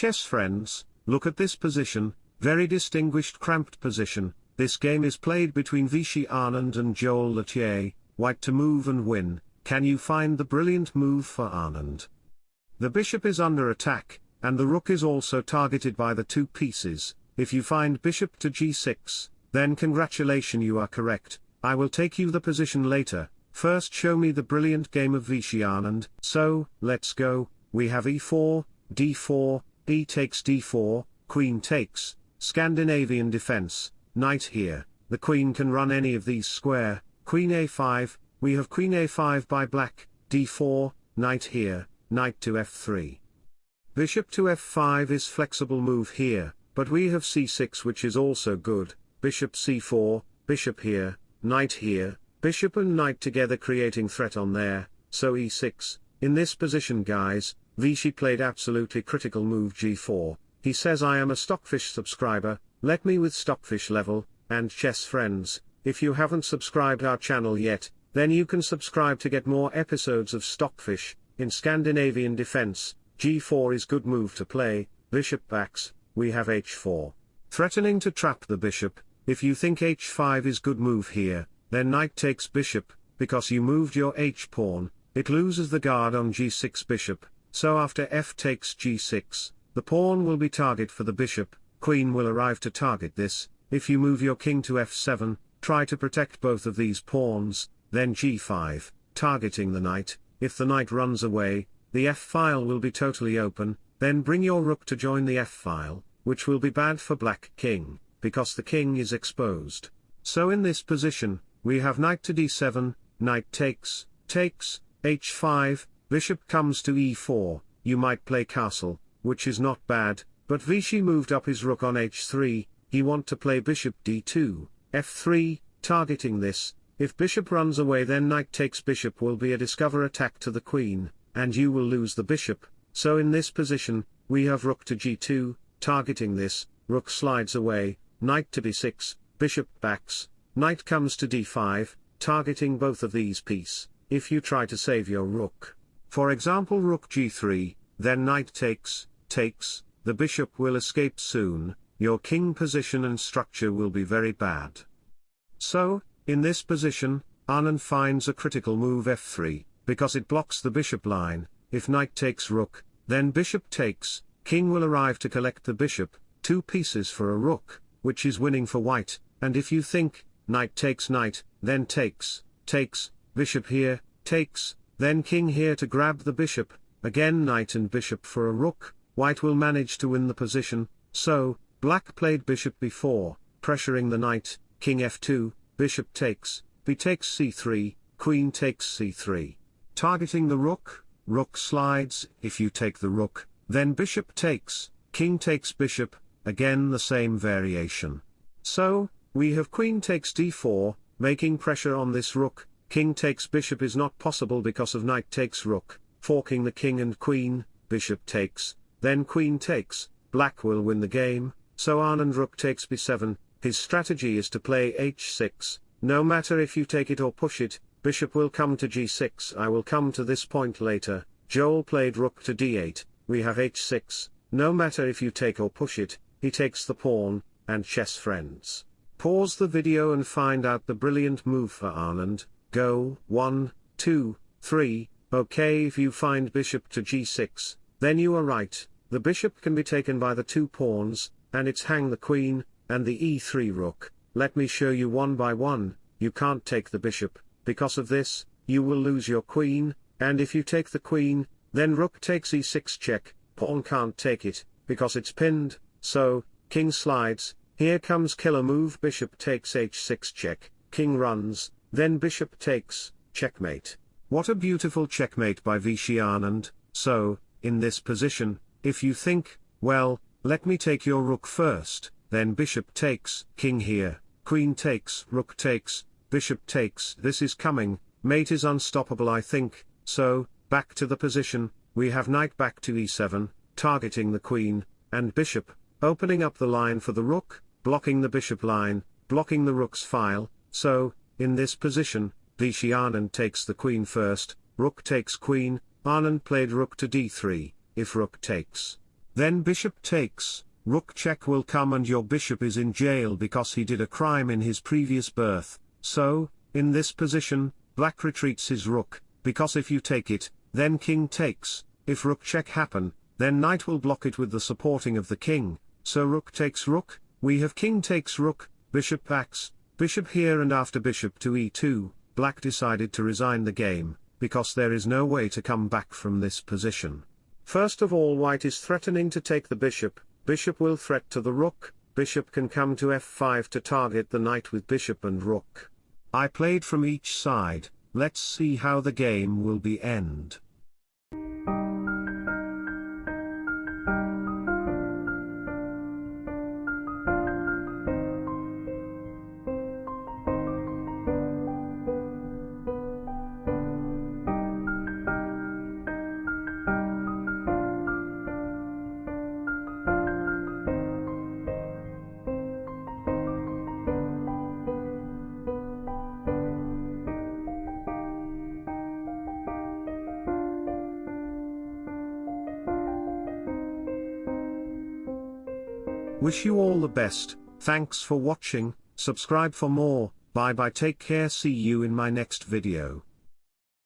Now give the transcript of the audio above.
chess friends, look at this position, very distinguished cramped position, this game is played between Vishy Anand and Joel Lautier, white to move and win, can you find the brilliant move for Anand? The bishop is under attack, and the rook is also targeted by the two pieces, if you find bishop to g6, then congratulation you are correct, I will take you the position later, first show me the brilliant game of Vishy Anand, so, let's go, we have e4, d4, e takes d4, queen takes, Scandinavian defense, knight here, the queen can run any of these square, queen a5, we have queen a5 by black, d4, knight here, knight to f3. Bishop to f5 is flexible move here, but we have c6 which is also good, bishop c4, bishop here, knight here, bishop and knight together creating threat on there, so e6, in this position guys, Vishy played absolutely critical move g4, he says I am a Stockfish subscriber, let me with Stockfish level, and chess friends, if you haven't subscribed our channel yet, then you can subscribe to get more episodes of Stockfish, in Scandinavian defense, g4 is good move to play, bishop backs, we have h4. Threatening to trap the bishop, if you think h5 is good move here, then knight takes bishop, because you moved your h-pawn, it loses the guard on g6 bishop, so after f takes g6, the pawn will be target for the bishop, queen will arrive to target this, if you move your king to f7, try to protect both of these pawns, then g5, targeting the knight, if the knight runs away, the f-file will be totally open, then bring your rook to join the f-file, which will be bad for black king, because the king is exposed. So in this position, we have knight to d7, knight takes, takes, h5, bishop comes to e4, you might play castle, which is not bad, but Vishy moved up his rook on h3, he want to play bishop d2, f3, targeting this, if bishop runs away then knight takes bishop will be a discover attack to the queen, and you will lose the bishop, so in this position, we have rook to g2, targeting this, rook slides away, knight to b6, bishop backs, knight comes to d5, targeting both of these piece, if you try to save your rook. For example rook g3, then knight takes, takes, the bishop will escape soon, your king position and structure will be very bad. So, in this position, Anand finds a critical move f3, because it blocks the bishop line, if knight takes rook, then bishop takes, king will arrive to collect the bishop, two pieces for a rook, which is winning for white, and if you think, knight takes knight, then takes, takes, bishop here, takes, then king here to grab the bishop, again knight and bishop for a rook, white will manage to win the position, so, black played bishop b4, pressuring the knight, king f2, bishop takes, b takes c3, queen takes c3. Targeting the rook, rook slides, if you take the rook, then bishop takes, king takes bishop, again the same variation. So, we have queen takes d4, making pressure on this rook, king takes bishop is not possible because of knight takes rook, forking the king and queen, bishop takes, then queen takes, black will win the game, so Anand rook takes b7, his strategy is to play h6, no matter if you take it or push it, bishop will come to g6 I will come to this point later, Joel played rook to d8, we have h6, no matter if you take or push it, he takes the pawn, and chess friends. Pause the video and find out the brilliant move for Anand, go, 1, 2, 3, okay if you find bishop to g6, then you are right, the bishop can be taken by the two pawns, and it's hang the queen, and the e3 rook, let me show you one by one, you can't take the bishop, because of this, you will lose your queen, and if you take the queen, then rook takes e6 check, pawn can't take it, because it's pinned, so, king slides, here comes killer move bishop takes h6 check, king runs, then bishop takes, checkmate. What a beautiful checkmate by Vishy Anand, so, in this position, if you think, well, let me take your rook first, then bishop takes, king here, queen takes, rook takes, bishop takes, this is coming, mate is unstoppable I think, so, back to the position, we have knight back to e7, targeting the queen, and bishop, opening up the line for the rook, blocking the bishop line, blocking the rook's file, so, in this position, Vishy Anand takes the queen first, rook takes queen, Anand played rook to d3, if rook takes. Then bishop takes, rook check will come and your bishop is in jail because he did a crime in his previous birth, so, in this position, black retreats his rook, because if you take it, then king takes, if rook check happen, then knight will block it with the supporting of the king, so rook takes rook, we have king takes rook, bishop backs, bishop here and after bishop to e2, black decided to resign the game, because there is no way to come back from this position. First of all white is threatening to take the bishop, bishop will threat to the rook, bishop can come to f5 to target the knight with bishop and rook. I played from each side, let's see how the game will be end. Wish you all the best, thanks for watching, subscribe for more, bye bye. Take care. See you in my next video.